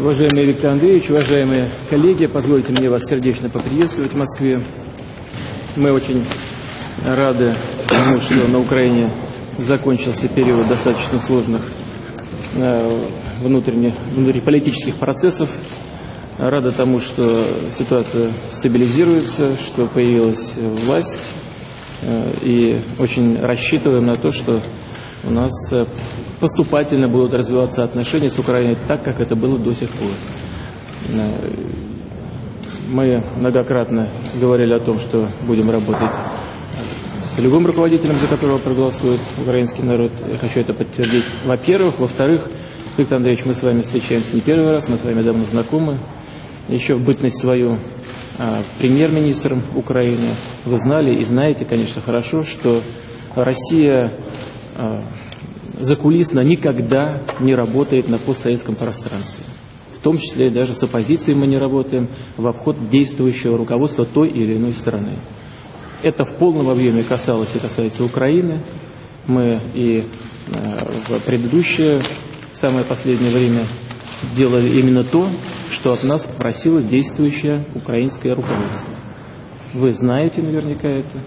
Уважаемый Виктор Андреевич, уважаемые коллеги, позвольте мне вас сердечно поприветствовать в Москве. Мы очень рады тому, что на Украине закончился период достаточно сложных э, внутренних, внутриполитических процессов. Рада тому, что ситуация стабилизируется, что появилась власть. Э, и очень рассчитываем на то, что у нас э, поступательно будут развиваться отношения с Украиной так, как это было до сих пор. Мы многократно говорили о том, что будем работать с любым руководителем, за которого проголосует украинский народ. Я хочу это подтвердить. Во-первых. Во-вторых, Виктор Андреевич, мы с вами встречаемся не первый раз, мы с вами давно знакомы. Еще в бытность свою а, премьер-министром Украины вы знали и знаете, конечно, хорошо, что Россия а, закулисно никогда не работает на постсоветском пространстве. В том числе даже с оппозицией мы не работаем в обход действующего руководства той или иной страны. Это в полном объеме касалось и касается Украины. Мы и э, в предыдущее, самое последнее время делали именно то, что от нас просило действующее украинское руководство. Вы знаете наверняка это.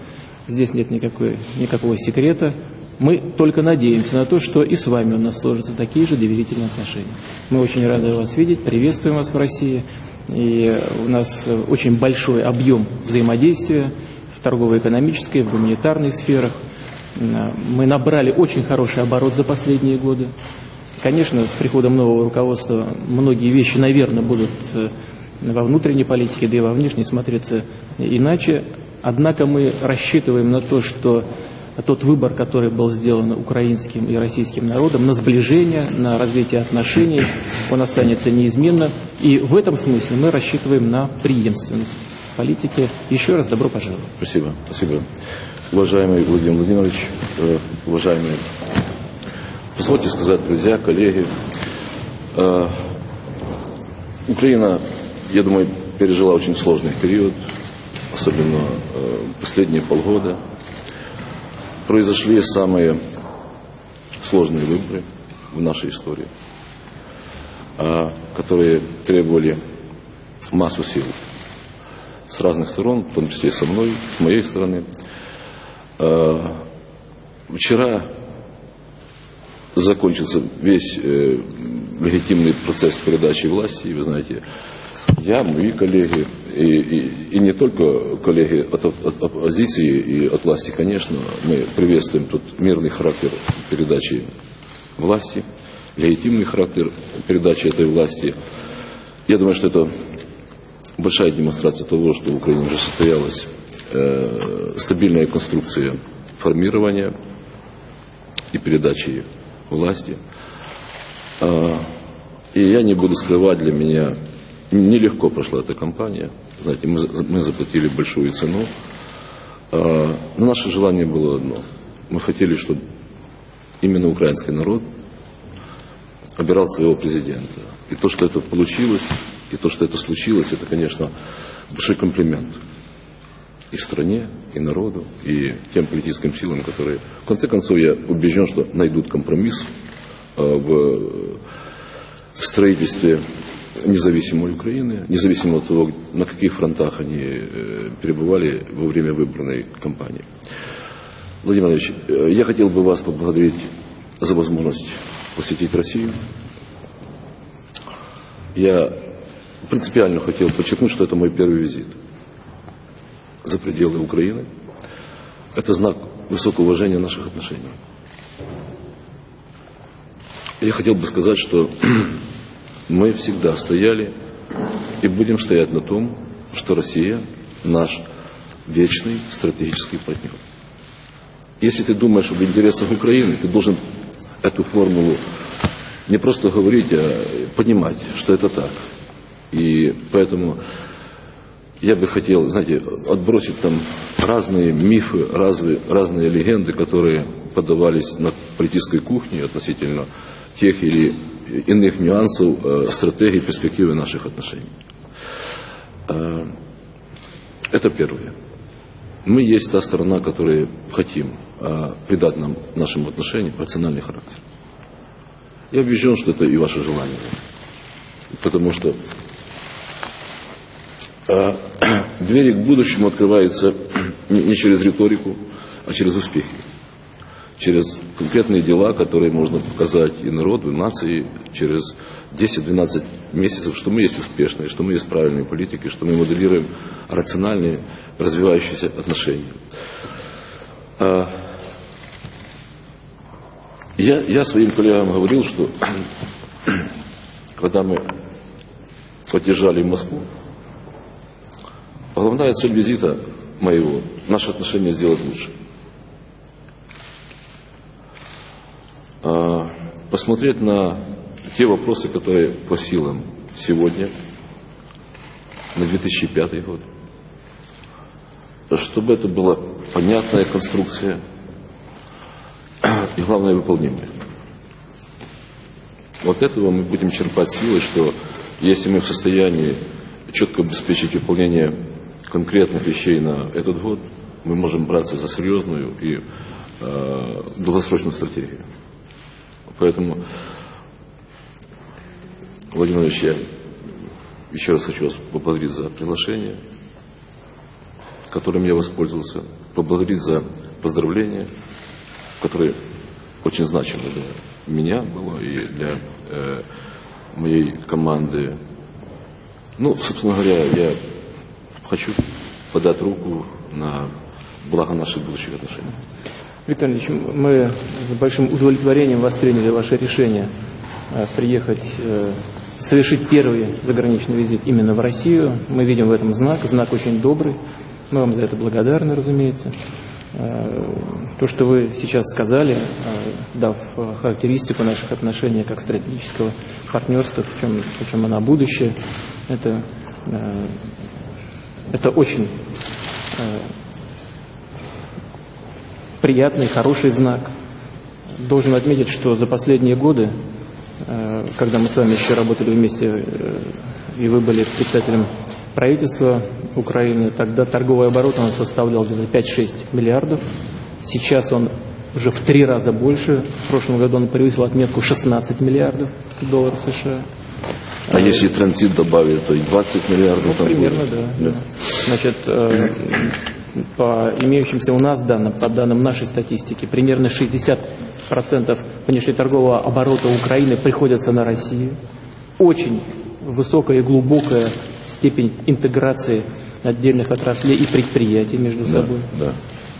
Здесь нет никакой, никакого секрета. Мы только надеемся на то, что и с вами у нас сложатся такие же доверительные отношения. Мы очень рады вас видеть, приветствуем вас в России. И у нас очень большой объем взаимодействия в торгово-экономической, в гуманитарной сферах. Мы набрали очень хороший оборот за последние годы. Конечно, с приходом нового руководства многие вещи, наверное, будут э, во внутренней политике, да и во внешней смотреться иначе. Однако мы рассчитываем на то, что тот выбор, который был сделан украинским и российским народом, на сближение, на развитие отношений, он останется неизменно. И в этом смысле мы рассчитываем на преемственность политики. Еще раз добро пожаловать. Спасибо. Спасибо. Уважаемый Владимир Владимирович, э, уважаемые, позвольте сказать, друзья, коллеги, э, Украина, я думаю, пережила очень сложный период, особенно э, последние полгода произошли самые сложные выборы в нашей истории, а, которые требовали массу сил с разных сторон, в том числе со мной, с моей стороны. А, вчера закончился весь э, легитимный процесс передачи власти, и вы знаете, я, мои коллеги, и, и, и не только коллеги от, оппозиции и от власти, конечно, мы приветствуем тот мирный характер передачи власти, легитимный характер передачи этой власти. Я думаю, что это большая демонстрация того, что в Украине уже состоялась э, стабильная конструкция формирования и передачи власти. А, и я не буду скрывать для меня Нелегко прошла эта кампания. Знаете, мы, мы заплатили большую цену. А, но наше желание было одно. Мы хотели, чтобы именно украинский народ обирал своего президента. И то, что это получилось, и то, что это случилось, это, конечно, большой комплимент и стране, и народу, и тем политическим силам, которые... В конце концов, я убежден, что найдут компромисс а, в строительстве независимой Украины, независимо от того, на каких фронтах они э, перебывали во время выбранной кампании. Владимир Ильич, э, я хотел бы вас поблагодарить за возможность посетить Россию. Я принципиально хотел подчеркнуть, что это мой первый визит за пределы Украины. Это знак высокого уважения наших отношений. Я хотел бы сказать, что мы всегда стояли и будем стоять на том, что Россия наш вечный стратегический партнер. Если ты думаешь об интересах Украины, ты должен эту формулу не просто говорить, а понимать, что это так. И поэтому я бы хотел, знаете, отбросить там разные мифы, разные, разные легенды, которые подавались на политической кухне относительно тех или иных нюансов э, стратегии перспективы наших отношений. Э, это первое. Мы есть та сторона, которая хотим э, придать нам нашим отношениям рациональный характер. Я убежден, что это и ваше желание. Потому что двери к будущему открываются не через риторику, а через успехи. Через конкретные дела, которые можно показать и народу, и нации, через 10-12 месяцев, что мы есть успешные, что мы есть правильные политики, что мы моделируем рациональные развивающиеся отношения. А, я, я своим коллегам говорил, что когда мы подъезжали в Москву, главная цель визита моего – наши отношения сделать лучше. Посмотреть на те вопросы, которые по силам сегодня, на 2005 год, чтобы это была понятная конструкция и, главное, выполнимая. Вот этого мы будем черпать силы, что если мы в состоянии четко обеспечить выполнение конкретных вещей на этот год, мы можем браться за серьезную и э, долгосрочную стратегию. Поэтому, Владимир Ильич, я еще раз хочу вас поблагодарить за приглашение, которым я воспользовался, поблагодарить за поздравления, которые очень значимы для меня было и для э, моей команды. Ну, собственно говоря, я хочу подать руку на благо наших будущих отношений. Виктор Ильич, мы с большим удовлетворением восприняли ваше решение э, приехать, э, совершить первый заграничный визит именно в Россию. Мы видим в этом знак, знак очень добрый. Мы вам за это благодарны, разумеется. Э, то, что вы сейчас сказали, дав характеристику наших отношений как стратегического партнерства, в чем, она будущее, это, это очень приятный, хороший знак. Должен отметить, что за последние годы, э, когда мы с вами еще работали вместе, э, и вы были председателем правительства Украины, тогда торговый оборот он составлял где-то 5-6 миллиардов. Сейчас он уже в три раза больше. В прошлом году он превысил отметку 16 миллиардов долларов США. А если транзит добавить, то и 20 миллиардов. Ну, примерно, да. да. Значит, э, по имеющимся у нас данным, по данным нашей статистики, примерно 60% внешнеторгового оборота Украины приходится на Россию. Очень высокая и глубокая степень интеграции отдельных отраслей и предприятий между собой. Да, да.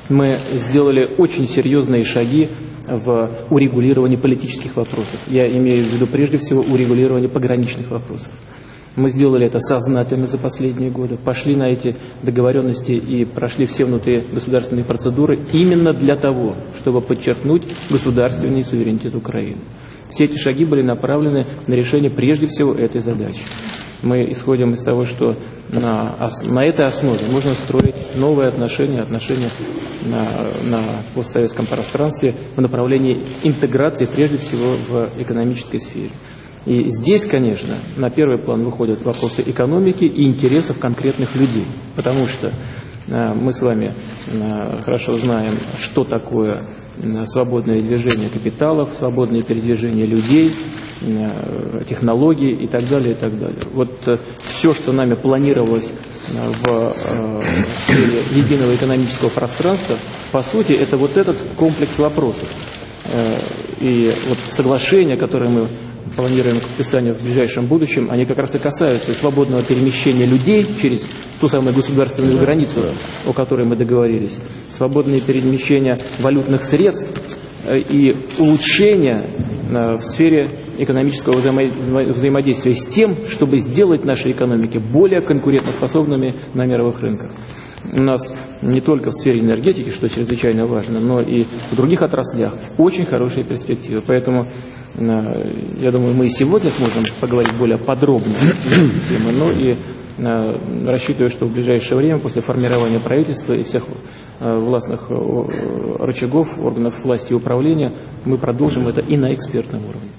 Мы сделали очень серьезные шаги в урегулировании политических вопросов. Я имею в виду прежде всего урегулирование пограничных вопросов. Мы сделали это сознательно за последние годы, пошли на эти договоренности и прошли все внутри государственные процедуры именно для того, чтобы подчеркнуть государственный суверенитет Украины. Все эти шаги были направлены на решение прежде всего этой задачи. Мы исходим из того, что на, на этой основе можно строить новые отношения, отношения на, на постсоветском пространстве в направлении интеграции прежде всего в экономической сфере. И здесь, конечно, на первый план выходят вопросы экономики и интересов конкретных людей, потому что э, мы с вами э, хорошо знаем, что такое э, свободное движение капиталов, свободное передвижение людей, технологий и так далее, и так далее. Вот все, что нами планировалось в сфере единого экономического пространства, по сути, это вот этот комплекс вопросов. И вот соглашение, которое мы планируем к подписанию в ближайшем будущем, они как раз и касаются свободного перемещения людей через ту самую государственную границу, о которой мы договорились, свободное перемещение валютных средств э, и улучшение э, в сфере экономического взаимодействия с тем, чтобы сделать наши экономики более конкурентоспособными на мировых рынках. У нас не только в сфере энергетики, что чрезвычайно важно, но и в других отраслях очень хорошие перспективы. Поэтому Э, я думаю, мы и сегодня сможем поговорить более подробно темы, но и э, рассчитываю, что в ближайшее время, после формирования правительства и всех э, властных рычагов, органов власти и управления, мы продолжим это и на экспертном уровне.